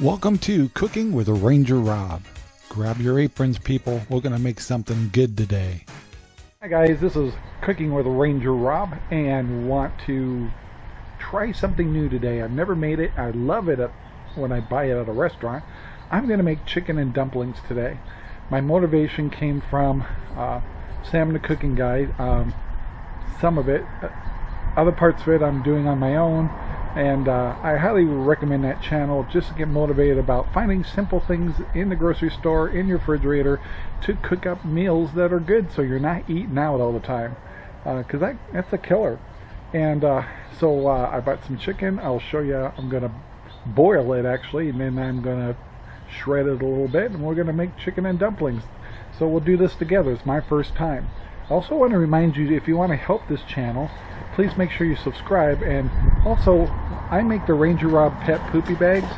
Welcome to Cooking with Ranger Rob. Grab your aprons, people. We're going to make something good today. Hi guys, this is Cooking with Ranger Rob and want to try something new today. I've never made it. I love it when I buy it at a restaurant. I'm going to make chicken and dumplings today. My motivation came from uh, Sam the Cooking Guy. Um, some of it, uh, other parts of it I'm doing on my own and uh, I highly recommend that channel just to get motivated about finding simple things in the grocery store, in your refrigerator, to cook up meals that are good so you're not eating out all the time. Because uh, that, that's a killer. And uh, so uh, I bought some chicken. I'll show you. I'm to boil it actually, and then I'm to shred it a little bit, and we're to make chicken and dumplings. So we'll do this together. It's my first time. Also want to remind you if you want to help this channel, please make sure you subscribe. And also, I make the Ranger Rob Pet Poopy Bags,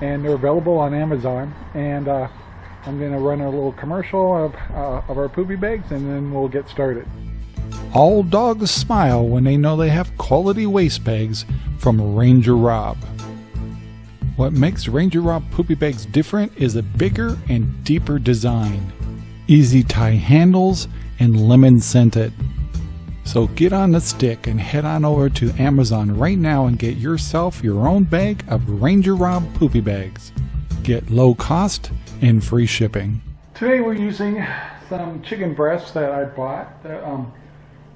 and they're available on Amazon. And uh, I'm going to run a little commercial of, uh, of our poopy bags, and then we'll get started. All dogs smile when they know they have quality waste bags from Ranger Rob. What makes Ranger Rob poopy bags different is a bigger and deeper design, easy tie handles, and lemon scented. So get on the stick and head on over to Amazon right now and get yourself your own bag of Ranger Rob Poopy Bags. Get low cost and free shipping. Today we're using some chicken breasts that I bought that um,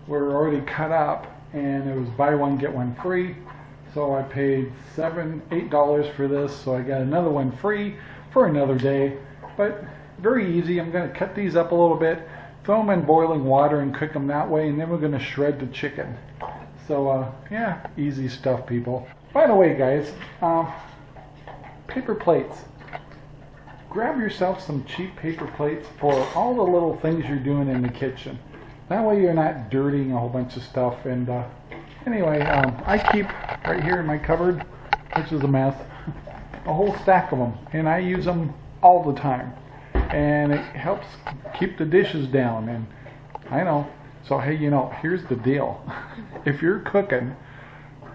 were already cut up and it was buy one get one free. So I paid seven, eight dollars for this so I got another one free for another day. But very easy. I'm going to cut these up a little bit throw them in boiling water and cook them that way and then we're going to shred the chicken. So uh, yeah easy stuff people. By the way guys uh, paper plates. Grab yourself some cheap paper plates for all the little things you're doing in the kitchen. That way you're not dirtying a whole bunch of stuff and uh, anyway um, I keep right here in my cupboard which is a mess a whole stack of them and I use them all the time and it helps keep the dishes down and I know. So hey you know here's the deal. If you're cooking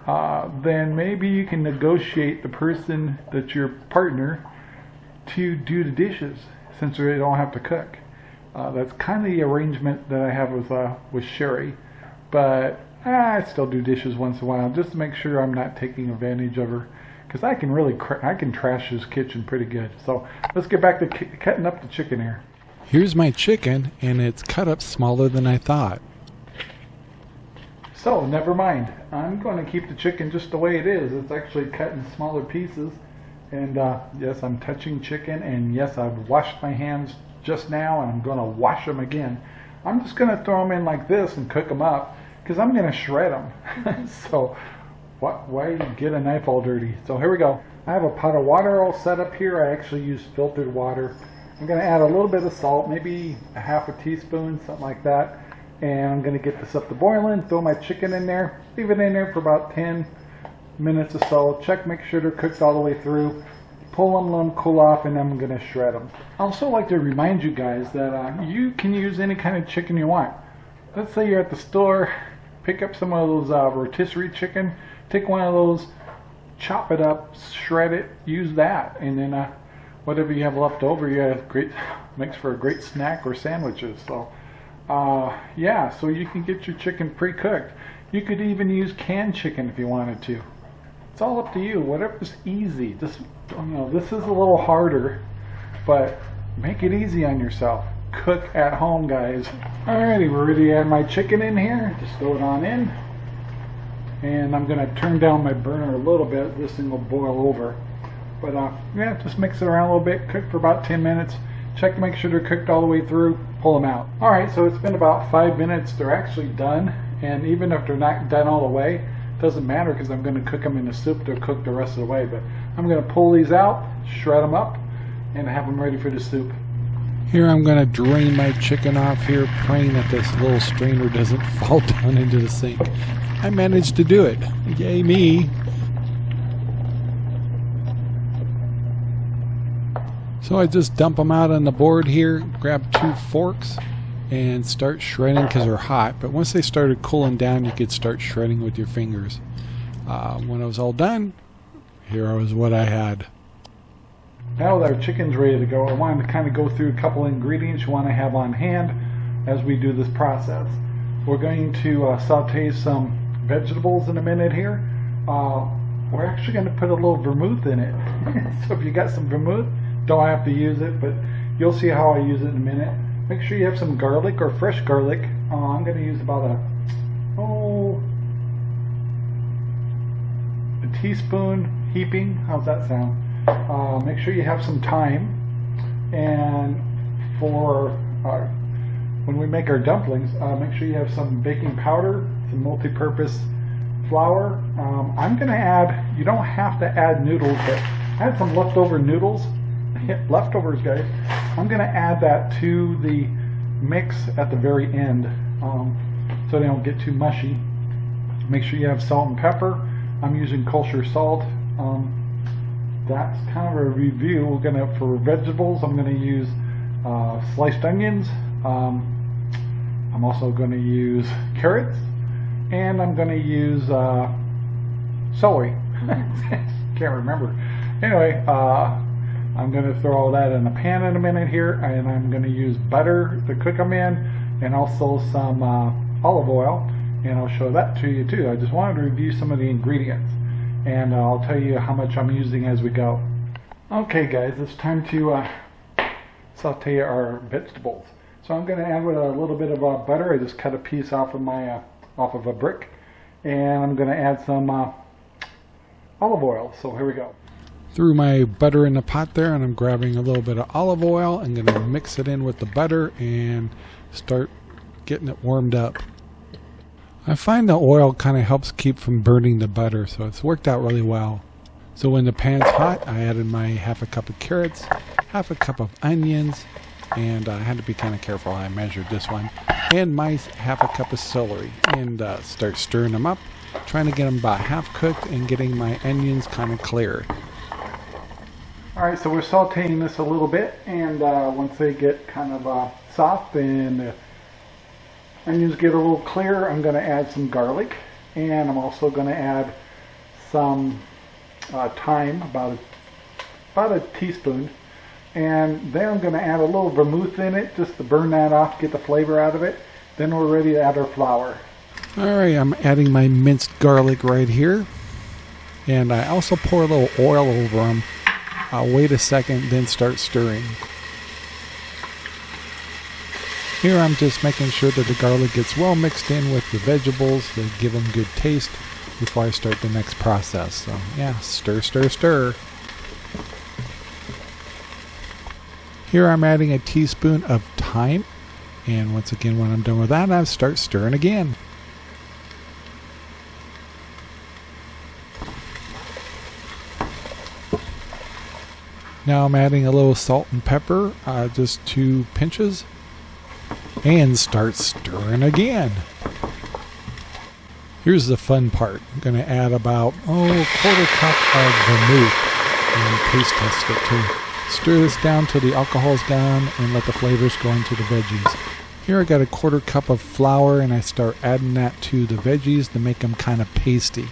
uh, then maybe you can negotiate the person that's your partner to do the dishes since they don't have to cook. Uh, that's kind of the arrangement that I have with uh, with Sherry. But I still do dishes once in a while just to make sure I'm not taking advantage of her because I can really I can trash his kitchen pretty good. So let's get back to cutting up the chicken here. Here's my chicken, and it's cut up smaller than I thought. So never mind. I'm going to keep the chicken just the way it is. It's actually cut in smaller pieces. And uh, yes, I'm touching chicken, and yes, I've washed my hands just now, and I'm going to wash them again. I'm just going to throw them in like this and cook them up because I'm going to shred them. so why get a knife all dirty? So here we go. I have a pot of water all set up here. I actually use filtered water. I'm going to add a little bit of salt, maybe a half a teaspoon, something like that. And I'm going to get this up to boiling, throw my chicken in there, leave it in there for about 10 minutes or so. Check, make sure they're cooked all the way through. Pull them, let them cool off, and then I'm going to shred them. I also like to remind you guys that uh, you can use any kind of chicken you want. Let's say you're at the store, pick up some of those uh, rotisserie chicken take one of those, chop it up, shred it, use that, and then uh, whatever you have left over, you have great makes for a great snack or sandwiches. So, uh, yeah, so you can get your chicken pre-cooked. You could even use canned chicken if you wanted to. It's all up to you. Whatever's easy. Just you know, this is a little harder, but make it easy on yourself. Cook at home, guys. Alrighty, we're ready to add my chicken in here. Just throw it on in. And I'm going to turn down my burner a little bit. This thing will boil over. But uh, yeah just mix it around a little bit. Cook for about 10 minutes. Check to make sure they're cooked all the way through. Pull them out. Alright so it's been about five minutes. They're actually done. And even if they're not done all the way doesn't matter because I'm going to cook them in the soup. They'll cook the rest of the way. But I'm going to pull these out shred them up and have them ready for the soup here I'm going to drain my chicken off here, praying that this little strainer doesn't fall down into the sink. I managed to do it. Yay me. So I just dump them out on the board here, grab two forks, and start shredding because they're hot. But once they started cooling down, you could start shredding with your fingers. Uh, when I was all done, here was what I had. Now that our chicken's ready to go, I wanted to kind of go through a couple ingredients you want to have on hand as we do this process. We're going to uh, saute some vegetables in a minute here. Uh, we're actually going to put a little vermouth in it. so if you got some vermouth, don't have to use it, but you'll see how I use it in a minute. Make sure you have some garlic or fresh garlic. Uh, I'm going to use about a, oh, a teaspoon heaping. How's that sound? Uh, make sure you have some thyme. And for uh, when we make our dumplings, uh, make sure you have some baking powder, some multi-purpose flour. Um, I'm going to add, you don't have to add noodles, but I had some leftover noodles, leftovers guys. I'm going to add that to the mix at the very end um, so they don't get too mushy. Make sure you have salt and pepper. I'm using kosher salt. Um, that's kind of a review. We're gonna for vegetables. I'm gonna use uh, sliced onions. Um, I'm also going to use carrots, and I'm going to use uh, celery. Can't remember. Anyway, uh, I'm going to throw all that in a pan in a minute here, and I'm going to use butter to cook them in, and also some uh, olive oil, and I'll show that to you too. I just wanted to review some of the ingredients, and I'll tell you how much I'm using as we go. Okay guys, it's time to uh, saute our vegetables. So I'm going to add with a little bit of uh, butter. I just cut a piece off of my uh, off of a brick, and I'm going to add some uh, olive oil. So here we go. Threw my butter in the pot there, and I'm grabbing a little bit of olive oil. I'm going to mix it in with the butter and start getting it warmed up. I find the oil kind of helps keep from burning the butter, so it's worked out really well. So when the pan's hot, I added my half a cup of carrots, half a cup of onions, and I had to be kind of careful how I measured this one, and my half a cup of celery, and uh, start stirring them up, trying to get them about half cooked and getting my onions kind of clear. Alright, so we're sauteing this a little bit, and uh, once they get kind of uh, soft and onions get a little clear, I'm going to add some garlic, and I'm also going to add some uh, thyme, about a, about a teaspoon, and then I'm going to add a little vermouth in it just to burn that off, get the flavor out of it. Then we're ready to add our flour. Alright, I'm adding my minced garlic right here. And I also pour a little oil over them. I'll wait a second, then start stirring. Here I'm just making sure that the garlic gets well mixed in with the vegetables to give them good taste before I start the next process. So yeah, stir, stir, stir. Here I'm adding a teaspoon of thyme. And once again, when I'm done with that, I start stirring again. Now I'm adding a little salt and pepper, uh, just two pinches, and start stirring again. Here's the fun part. I'm going to add about, oh, a quarter cup of vermouth and taste test it too. Stir this down till the alcohol's gone and let the flavors go into the veggies. Here I got a quarter cup of flour and I start adding that to the veggies to make them kind of pasty.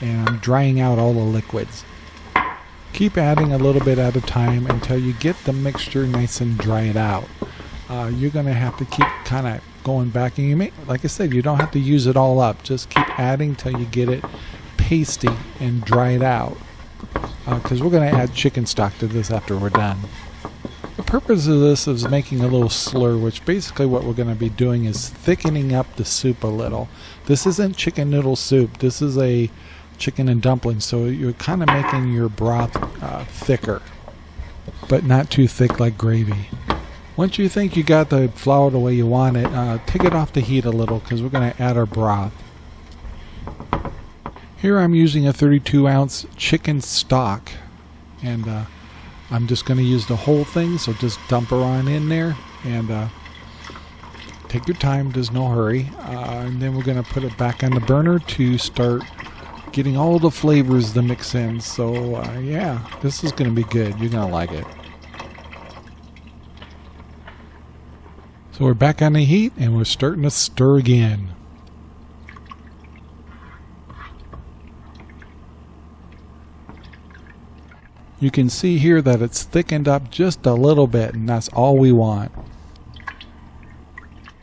And I'm drying out all the liquids. Keep adding a little bit at a time until you get the mixture nice and dried out. Uh, you're going to have to keep kind of going back and you may, like I said, you don't have to use it all up. Just keep adding till you get it pasty and dried out. Because uh, we're going to add chicken stock to this after we're done. The purpose of this is making a little slur, which basically what we're going to be doing is thickening up the soup a little. This isn't chicken noodle soup. This is a chicken and dumplings, so you're kind of making your broth uh, thicker, but not too thick like gravy. Once you think you got the flour the way you want it, uh, take it off the heat a little because we're going to add our broth. Here I'm using a 32 ounce chicken stock and uh, I'm just going to use the whole thing so just dump her on in there and uh, take your time there's no hurry uh, and then we're going to put it back on the burner to start getting all the flavors to mix in. So uh, yeah this is going to be good. You're going to like it we're back on the heat and we're starting to stir again You can see here that it's thickened up just a little bit and that's all we want.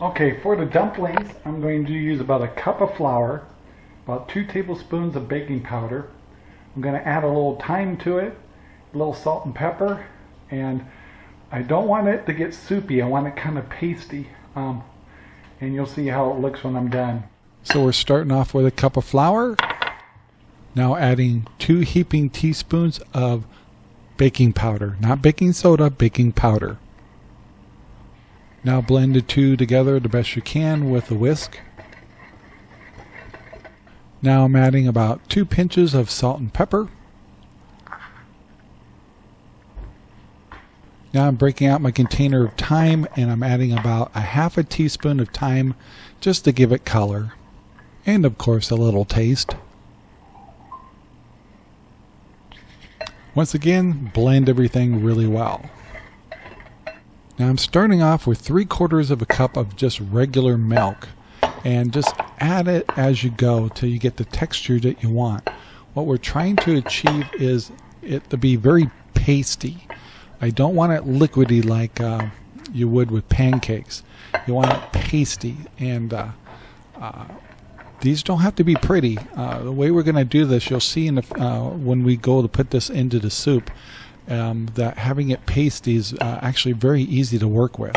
Okay, for the dumplings, I'm going to use about a cup of flour, about two tablespoons of baking powder. I'm going to add a little thyme to it, a little salt and pepper, and I don't want it to get soupy. I want it kind of pasty, um, and you'll see how it looks when I'm done. So we're starting off with a cup of flour. Now adding two heaping teaspoons of baking powder, not baking soda, baking powder. Now blend the two together the best you can with a whisk. Now I'm adding about two pinches of salt and pepper. Now I'm breaking out my container of thyme and I'm adding about a half a teaspoon of thyme just to give it color. And of course a little taste. Once again, blend everything really well. Now I'm starting off with three quarters of a cup of just regular milk and just add it as you go till you get the texture that you want. What we're trying to achieve is it to be very pasty. I don't want it liquidy like uh, you would with pancakes. You want it pasty and uh, uh, these don't have to be pretty. Uh, the way we're going to do this, you'll see in the, uh, when we go to put this into the soup, um, that having it pasty is uh, actually very easy to work with.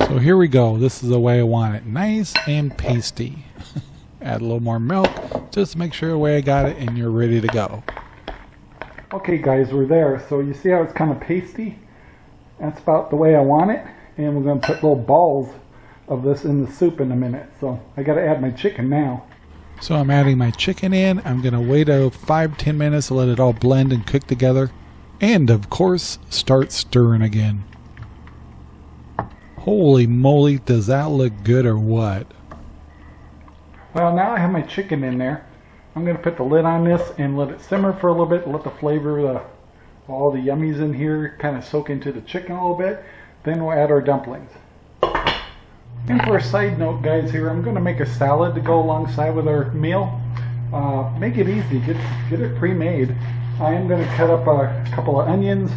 So here we go. This is the way I want it. Nice and pasty. Add a little more milk. Just make sure the way I got it and you're ready to go. Okay guys, we're there. So you see how it's kind of pasty? That's about the way I want it. And we're going to put little balls of this in the soup in a minute. So I got to add my chicken now. So I'm adding my chicken in. I'm going to wait a 5-10 minutes to let it all blend and cook together. And of course, start stirring again. Holy moly, does that look good or what? Well, now I have my chicken in there. I'm going to put the lid on this and let it simmer for a little bit. Let the flavor, the, all the yummies in here kind of soak into the chicken a little bit. Then we'll add our dumplings. And for a side note, guys, here, I'm going to make a salad to go alongside with our meal. Uh, make it easy. Get, get it pre-made. I am going to cut up a couple of onions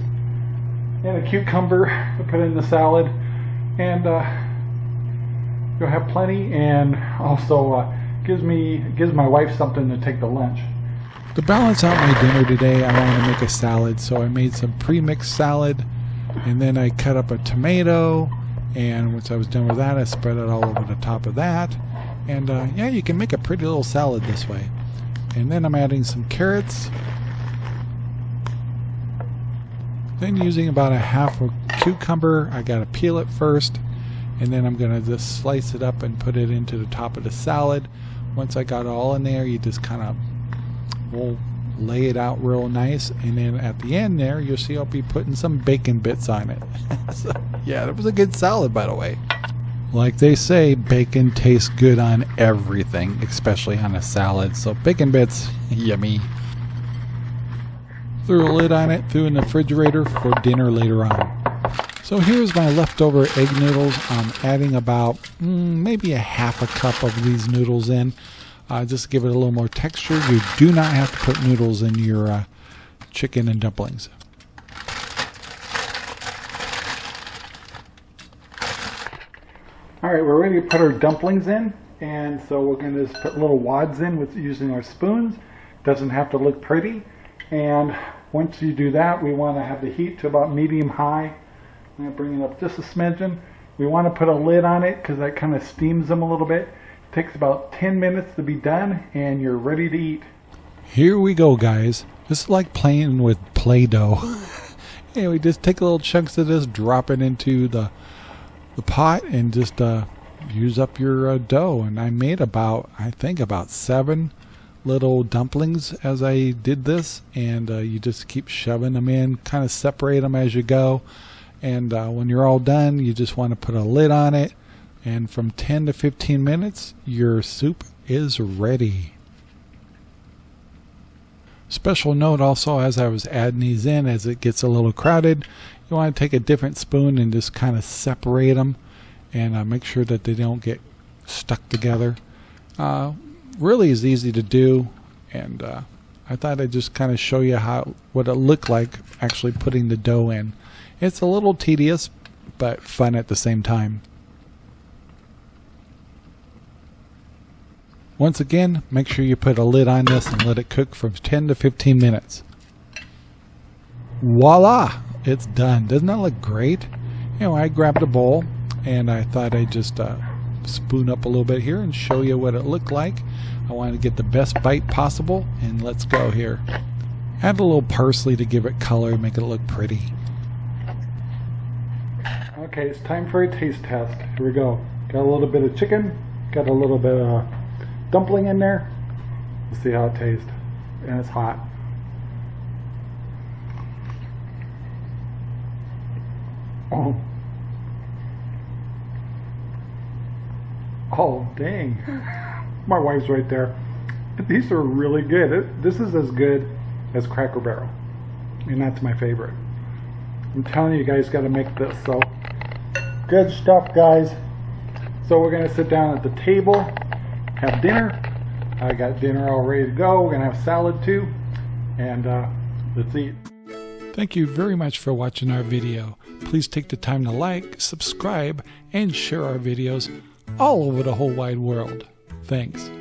and a cucumber to put in the salad. And uh, you'll have plenty and also uh, gives me gives my wife something to take to lunch. To balance out my dinner today, I wanted to make a salad. So I made some pre-mixed salad and then I cut up a tomato and once I was done with that I spread it all over the top of that and uh, yeah you can make a pretty little salad this way and then I'm adding some carrots then using about a half a cucumber I gotta peel it first and then I'm gonna just slice it up and put it into the top of the salad. Once I got it all in there you just kind of will lay it out real nice and then at the end there you'll see I'll be putting some bacon bits on it. So, yeah that was a good salad by the way. Like they say bacon tastes good on everything especially on a salad. So bacon bits yummy. Threw a lid on it threw in the refrigerator for dinner later on so here's my leftover egg noodles I'm adding about mm, maybe a half a cup of these noodles in uh, just give it a little more texture. You do not have to put noodles in your uh, chicken and dumplings. All right, we're ready to put our dumplings in. And so we're going to just put little wads in with using our spoons. Doesn't have to look pretty. And once you do that, we want to have the heat to about medium high. I'm going to bring it up just a smidgen. We want to put a lid on it because that kind of steams them a little bit. It Takes about 10 minutes to be done and you're ready to eat. Here we go guys. This is like playing with Play-Doh. anyway, just take little chunks of this, drop it into the the pot and just uh, use up your uh, dough. And I made about, I think about seven little dumplings as I did this. And uh, you just keep shoving them in, kind of separate them as you go. And uh, when you're all done, you just want to put a lid on it and from 10 to 15 minutes your soup is ready. Special note also as I was adding these in as it gets a little crowded you want to take a different spoon and just kind of separate them and uh, make sure that they don't get stuck together. Uh, really is easy to do, and uh, I thought I'd just kind of show you how what it looked like actually putting the dough in. It's a little tedious, but fun at the same time. Once again, make sure you put a lid on this and let it cook for 10 to 15 minutes. Voila! It's done. Doesn't that look great? You know, I grabbed a bowl and I thought I'd just uh, spoon up a little bit here and show you what it looked like. I wanted to get the best bite possible and let's go here. Add a little parsley to give it color, make it look pretty. Okay, it's time for a taste test. Here we go. Got a little bit of chicken, got a little bit of dumpling in there. Let's see how it tastes. And it's hot. Oh. Oh, dang. My wife's right there. These are really good. It, this is as good as Cracker Barrel. And that's my favorite. I'm telling you guys got to make this. So, good stuff, guys. So we're going to sit down at the table, have dinner. I got dinner all ready to go. We're going to have salad too. And uh, let's eat. Thank you very much for watching our video. Please take the time to like, subscribe, and share our videos all over the whole wide world. Thanks.